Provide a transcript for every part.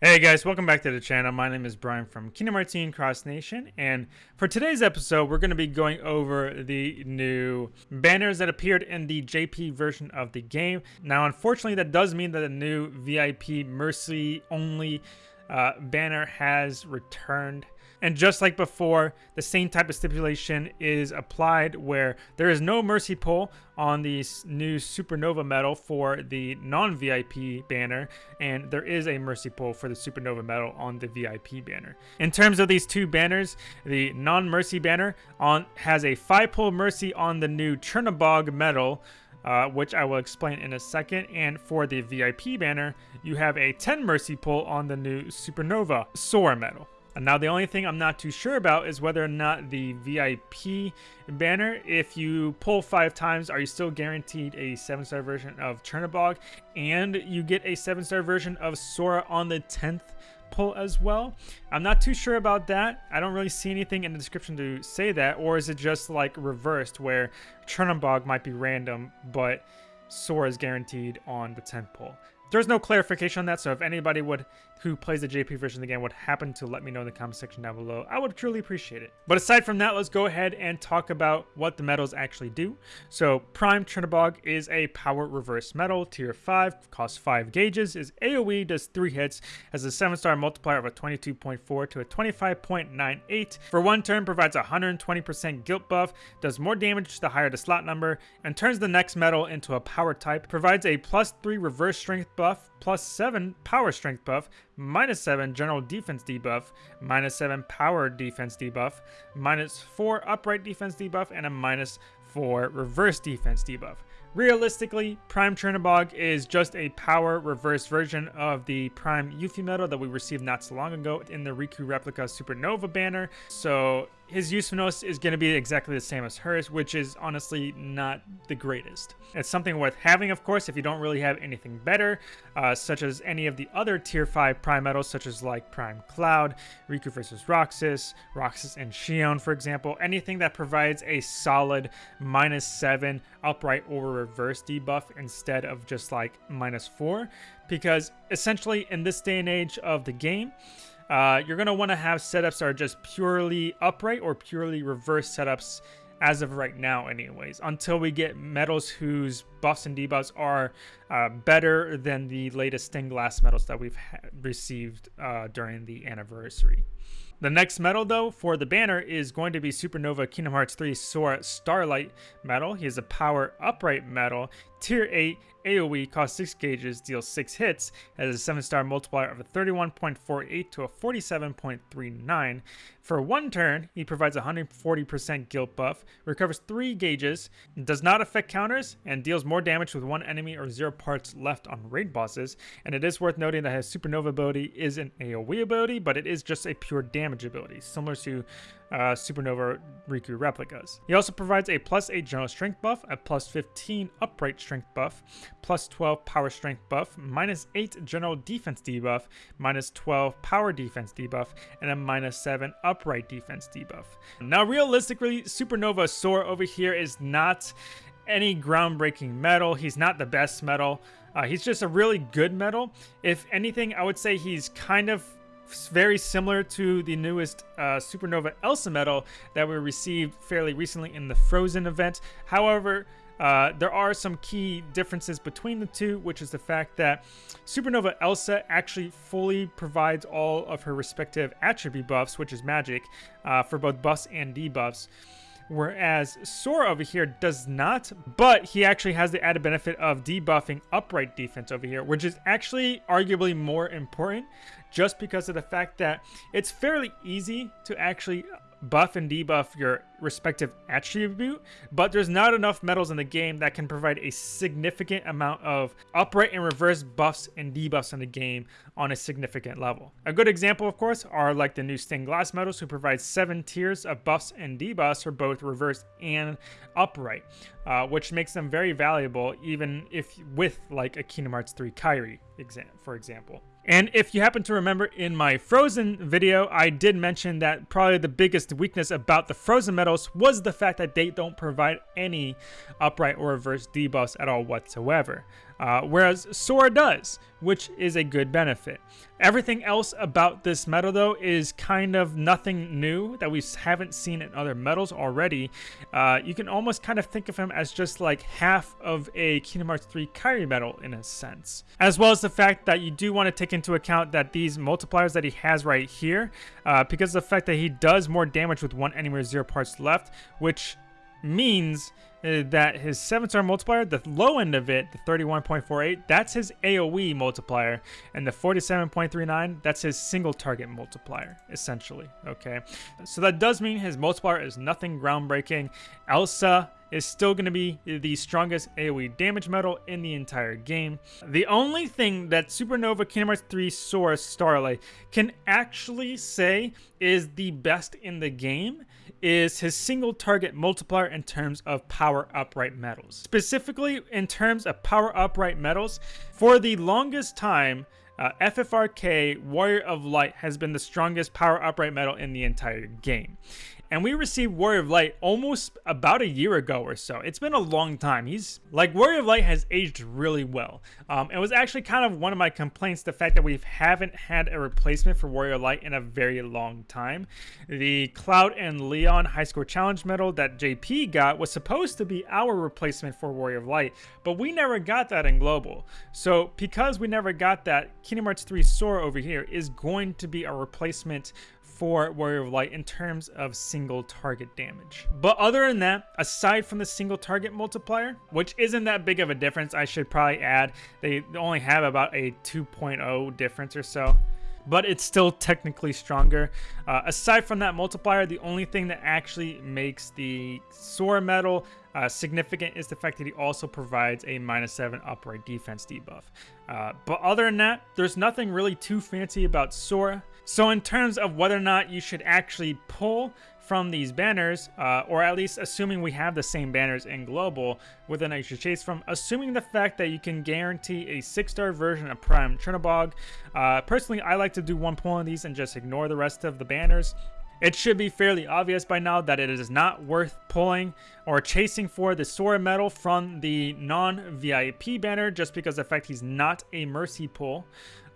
Hey guys, welcome back to the channel. My name is Brian from Kingdom Hearts Cross Nation, and for today's episode, we're going to be going over the new banners that appeared in the JP version of the game. Now, unfortunately, that does mean that the new VIP Mercy only uh, banner has returned. And just like before, the same type of stipulation is applied where there is no Mercy pull on the new Supernova medal for the non-VIP banner, and there is a Mercy pull for the Supernova medal on the VIP banner. In terms of these two banners, the non-Mercy banner on has a 5 pull Mercy on the new Chernobog medal, uh, which I will explain in a second. And for the VIP banner, you have a 10 Mercy pull on the new Supernova Sora medal. And now the only thing I'm not too sure about is whether or not the VIP banner, if you pull five times, are you still guaranteed a 7-star version of Chernobog? And you get a 7-star version of Sora on the 10th pull as well. I'm not too sure about that. I don't really see anything in the description to say that. Or is it just like reversed where Chernobog might be random, but Sora is guaranteed on the 10th pull? There's no clarification on that, so if anybody would who plays the JP version of the game would happen to let me know in the comment section down below, I would truly appreciate it. But aside from that, let's go ahead and talk about what the medals actually do. So Prime Chernobog is a power reverse medal, tier 5, costs 5 gauges, is AoE, does 3 hits, has a 7 star multiplier of a 22.4 to a 25.98. For one turn, provides a 120% guilt buff, does more damage the higher the slot number, and turns the next medal into a power type, provides a plus 3 reverse strength buff, plus 7 power strength buff, minus 7 general defense debuff, minus 7 power defense debuff, minus 4 upright defense debuff, and a minus 4 reverse defense debuff. Realistically, Prime Chernobog is just a power reverse version of the Prime Yuffie medal that we received not so long ago in the Riku Replica Supernova banner. So his usefulness is going to be exactly the same as hers, which is honestly not the greatest. It's something worth having, of course, if you don't really have anything better, uh, such as any of the other Tier 5 Prime medals, such as like Prime Cloud, Riku versus Roxas, Roxas and Xion, for example. Anything that provides a solid minus 7 upright or reverse debuff instead of just like minus 4. Because essentially, in this day and age of the game, uh, you're going to want to have setups that are just purely upright or purely reverse setups as of right now anyways until we get medals whose buffs and debuffs are uh, better than the latest stained glass medals that we've received uh, during the anniversary the next medal, though, for the banner is going to be Supernova Kingdom Hearts 3 Sora Starlight medal. He is a power upright medal, tier 8 AoE, costs 6 gauges, deals 6 hits, has a 7 star multiplier of a 31.48 to a 47.39. For one turn, he provides 140% guilt buff, recovers 3 gauges, does not affect counters, and deals more damage with one enemy or 0 parts left on raid bosses. And it is worth noting that his Supernova ability is an AoE ability, but it is just a pure damage ability, similar to uh, Supernova Riku replicas. He also provides a plus 8 general strength buff, a plus 15 upright strength buff, plus 12 power strength buff, minus 8 general defense debuff, minus 12 power defense debuff, and a minus 7 upright defense debuff. Now realistically, Supernova Sora over here is not any groundbreaking medal. He's not the best medal. Uh, he's just a really good medal. If anything, I would say he's kind of very similar to the newest uh, Supernova Elsa medal that we received fairly recently in the Frozen event. However, uh, there are some key differences between the two, which is the fact that Supernova Elsa actually fully provides all of her respective attribute buffs, which is magic, uh, for both buffs and debuffs. Whereas Sora over here does not, but he actually has the added benefit of debuffing upright defense over here, which is actually arguably more important just because of the fact that it's fairly easy to actually buff and debuff your respective attribute, but there's not enough medals in the game that can provide a significant amount of upright and reverse buffs and debuffs in the game on a significant level. A good example, of course, are like the new stained glass medals who provide seven tiers of buffs and debuffs for both reverse and upright, uh, which makes them very valuable even if with like a Kingdom Hearts 3 Kairi, exam for example. And if you happen to remember in my Frozen video, I did mention that probably the biggest weakness about the Frozen medals was the fact that they don't provide any upright or reverse debuffs at all whatsoever. Uh, whereas Sora does, which is a good benefit. Everything else about this medal, though, is kind of nothing new that we haven't seen in other medals already. Uh, you can almost kind of think of him as just like half of a Kingdom Hearts 3 Kairi medal in a sense. As well as the fact that you do want to take into account that these multipliers that he has right here, uh, because of the fact that he does more damage with one enemy with zero parts left, which means Uh, that his 7 star multiplier, the low end of it, the 31.48, that's his AoE multiplier, and the 47.39, that's his single target multiplier, essentially, okay? So that does mean his multiplier is nothing groundbreaking. Elsa is still going to be the strongest AoE damage medal in the entire game. The only thing that Supernova Kingdom Hearts 3 Sora Starlight can actually say is the best in the game is his single target multiplier in terms of power upright medals. Specifically in terms of power upright medals, for the longest time, uh, FFRK Warrior of Light has been the strongest power upright medal in the entire game and we received Warrior of Light almost about a year ago or so. It's been a long time. He's like Warrior of Light has aged really well. Um, it was actually kind of one of my complaints, the fact that we haven't had a replacement for Warrior of Light in a very long time. The Cloud and Leon High Score Challenge medal that JP got was supposed to be our replacement for Warrior of Light, but we never got that in Global. So because we never got that, Kingdom Hearts 3 Sora over here is going to be a replacement for Warrior of Light in terms of single target damage. But other than that, aside from the single target multiplier, which isn't that big of a difference, I should probably add, they only have about a 2.0 difference or so but it's still technically stronger. Uh, aside from that multiplier, the only thing that actually makes the Sora medal uh, significant is the fact that he also provides a minus 7 upright defense debuff. Uh, but other than that, there's nothing really too fancy about Sora. So in terms of whether or not you should actually pull from these banners, uh, or at least assuming we have the same banners in global with an extra chase from, assuming the fact that you can guarantee a six-star version of Prime Chernobog. Uh, personally, I like to do one pull on these and just ignore the rest of the banners. It should be fairly obvious by now that it is not worth pulling or chasing for the Sora medal from the non-VIP banner just because the fact he's not a Mercy pull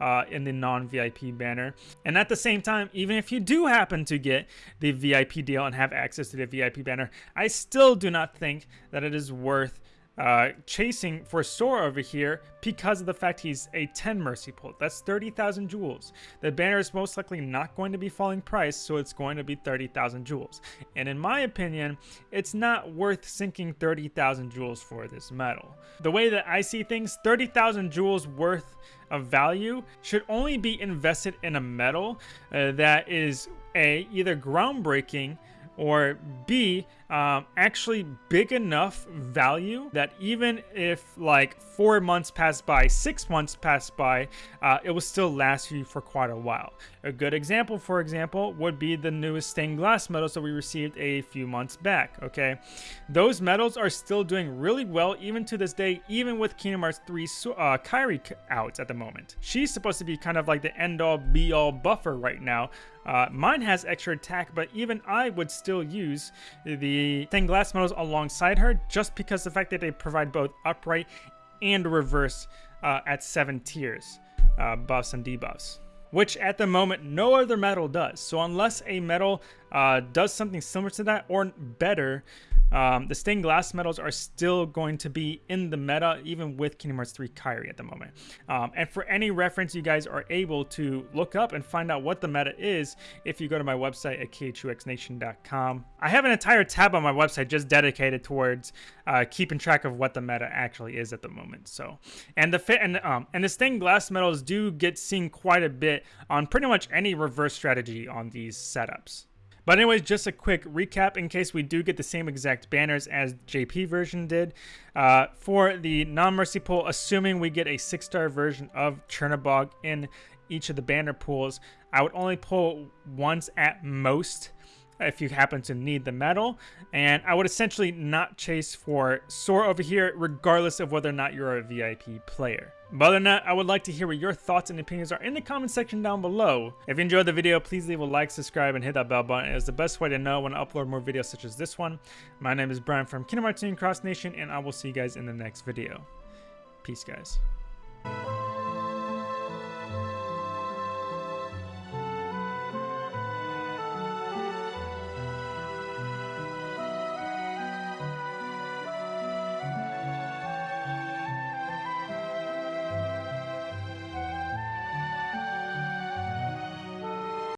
uh, in the non-VIP banner. And at the same time, even if you do happen to get the VIP deal and have access to the VIP banner, I still do not think that it is worth uh, chasing for Sora over here because of the fact he's a 10 Mercy Pull. That's 30,000 jewels. The banner is most likely not going to be falling price, so it's going to be 30,000 jewels. And in my opinion, it's not worth sinking 30,000 jewels for this medal. The way that I see things, 30,000 jewels worth of value should only be invested in a medal uh, that is a either groundbreaking or B, um, actually big enough value that even if like four months pass by, six months pass by, uh, it will still last you for quite a while. A good example, for example, would be the newest stained glass medals that we received a few months back, okay? Those medals are still doing really well even to this day, even with Kingdom Hearts 3 uh, Kairi out at the moment. She's supposed to be kind of like the end-all be-all buffer right now, uh, mine has extra attack, but even I would still use the stained glass medals alongside her just because the fact that they provide both upright and reverse uh, at 7 tiers, uh, buffs and debuffs. Which at the moment no other medal does. So unless a medal uh, does something similar to that or better, um, the stained glass medals are still going to be in the meta, even with Kingdom Hearts 3 Kairi at the moment. Um, and for any reference, you guys are able to look up and find out what the meta is if you go to my website at khuxnation.com. I have an entire tab on my website just dedicated towards uh, keeping track of what the meta actually is at the moment. So, and the fit and um and the stained glass medals do get seen quite a bit on pretty much any reverse strategy on these setups. But anyways, just a quick recap in case we do get the same exact banners as JP version did. Uh, for the non-mercy pull, assuming we get a six-star version of Chernobog in each of the banner pools, I would only pull once at most if you happen to need the medal. And I would essentially not chase for Sora over here, regardless of whether or not you're a VIP player. But other than that, I would like to hear what your thoughts and opinions are in the comment section down below. If you enjoyed the video, please leave a like, subscribe, and hit that bell button. It is the best way to know when I upload more videos such as this one. My name is Brian from Kingdom Hearts Cross Nation, and I will see you guys in the next video. Peace, guys.